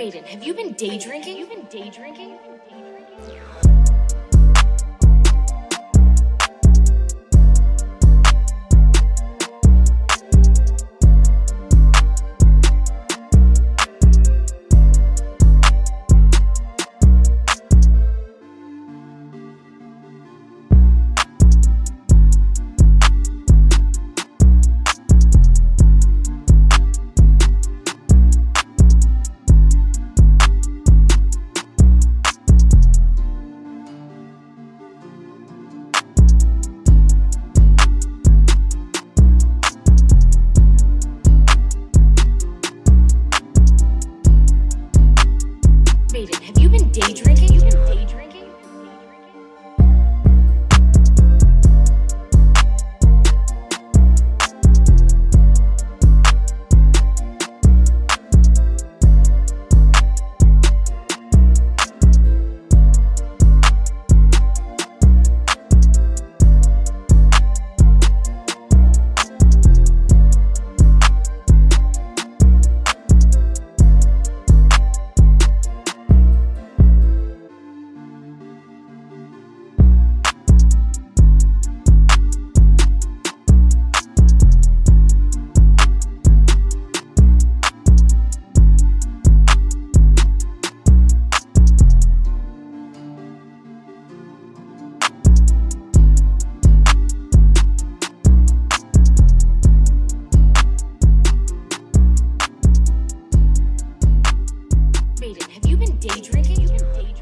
Maiden, have you been day drinking? Have you been day drinking? day drinking? Maiden, have you been day drinking?